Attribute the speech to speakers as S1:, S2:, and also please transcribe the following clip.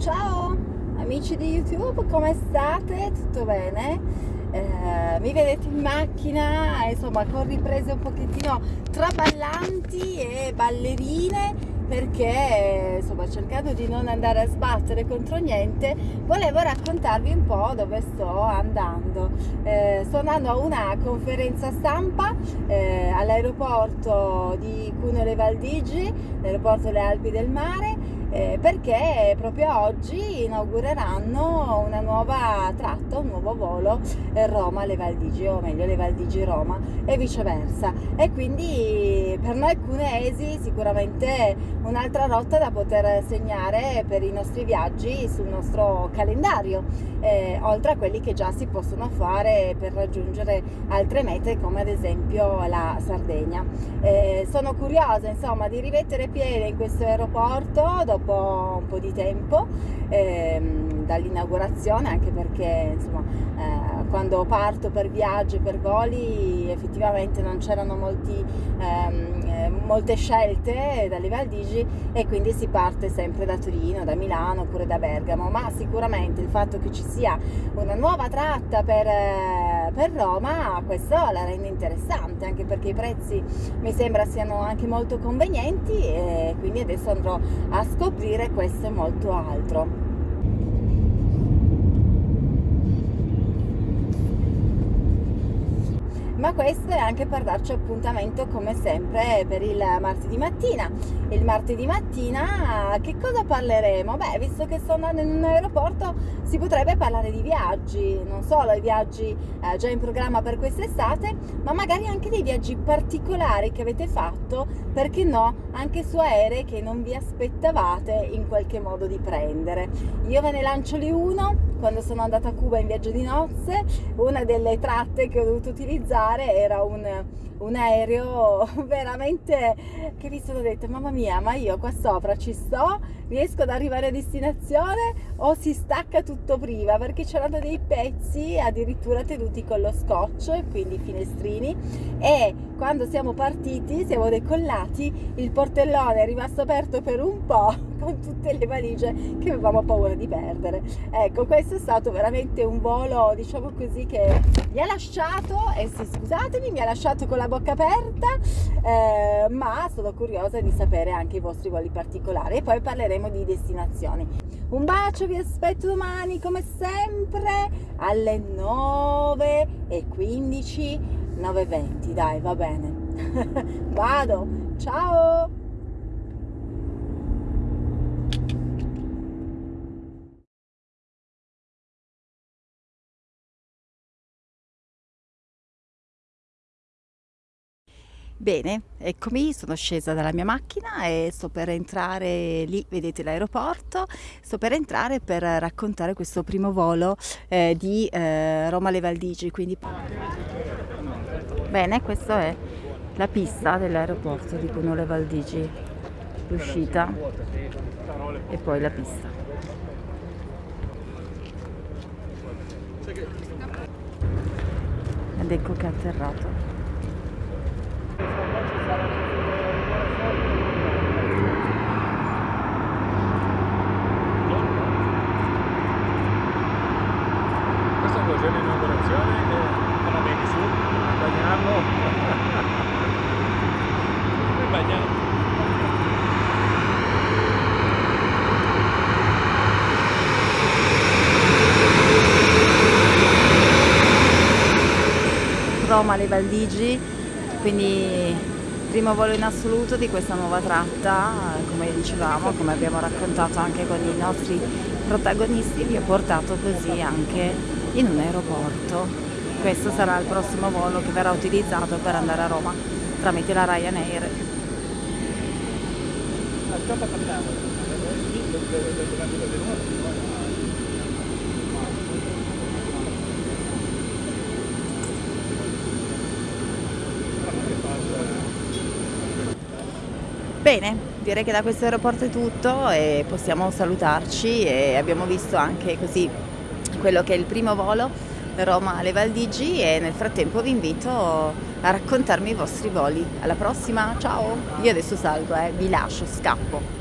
S1: Ciao amici di YouTube, come state? Tutto bene? Eh, mi vedete in macchina, insomma con riprese un pochettino traballanti e ballerine perché insomma cercando di non andare a sbattere contro niente volevo raccontarvi un po' dove sto andando eh, sto andando a una conferenza stampa eh, all'aeroporto di Cuneo Valdigi l'aeroporto delle Alpi del Mare eh, perché proprio oggi inaugureranno una nuova tratta, un nuovo volo eh, Roma-Le Valdigi o meglio Le Valdigi-Roma e viceversa e quindi per noi cuneesi sicuramente un'altra rotta da poter segnare per i nostri viaggi sul nostro calendario eh, oltre a quelli che già si possono fare per raggiungere altre mete come ad esempio la Sardegna. Eh, sono curiosa insomma di rimettere piede in questo aeroporto dopo po', un po di tempo ehm, dall'inaugurazione anche perché insomma eh, quando parto per viaggi per voli effettivamente non c'erano ehm, eh, molte scelte dalle Valdigi e quindi si parte sempre da Torino, da Milano oppure da Bergamo. Ma sicuramente il fatto che ci sia una nuova tratta per, eh, per Roma questo la rende interessante anche perché i prezzi mi sembra siano anche molto convenienti e quindi adesso andrò a scoprire questo e molto altro ma questo è anche per darci appuntamento come sempre per il martedì mattina. Il martedì mattina che cosa parleremo? beh visto che sto andando in un aeroporto si potrebbe parlare di viaggi. Non solo i viaggi eh, già in programma per quest'estate ma magari anche dei viaggi particolari che avete fatto perché no anche su aerei che non vi aspettavate in qualche modo di prendere. Io ve ne lancio lì uno quando sono andata a Cuba in viaggio di nozze una delle tratte che ho dovuto utilizzare era un, un aereo veramente che mi sono detta mamma mia ma io qua sopra ci sto? Riesco ad arrivare a destinazione o si stacca tutto prima perché c'erano dei pezzi addirittura tenuti con lo scotch quindi finestrini. E quando siamo partiti siamo decollati il portellone è rimasto aperto per un po' con tutte le valigie che avevamo paura di perdere. Ecco questo è stato veramente un volo diciamo così che mi ha lasciato e sì scusatemi mi ha lasciato con la bocca aperta eh, ma sono curiosa di sapere anche i vostri voli particolari. E poi parleremo di destinazioni. Un bacio vi aspetto domani come sempre alle 9 e 15 9.20 dai va bene. Vado. Ciao Bene, eccomi, sono scesa dalla mia macchina e sto per entrare lì, vedete l'aeroporto, sto per entrare per raccontare questo primo volo eh, di eh, Roma Le Valdigi, quindi... Bene, questa è la pista dell'aeroporto di Cuneo Le Valdigi, l'uscita e poi la pista. Ed ecco che è atterrato.
S2: L'inaugurazione e te la vedi su bagnarlo come bagnato
S1: Roma Le Valdigi quindi primo volo in assoluto di questa nuova tratta come dicevamo come abbiamo raccontato anche con i nostri protagonisti vi ho portato così anche in un aeroporto. Questo sarà il prossimo volo che verrà utilizzato per andare a Roma tramite la Ryanair. Bene, direi che da questo aeroporto è tutto e possiamo salutarci e abbiamo visto anche così quello che è il primo volo Roma-Le Valdigi e nel frattempo vi invito a raccontarmi i vostri voli. Alla prossima, ciao! Io adesso salgo, eh, vi lascio, scappo.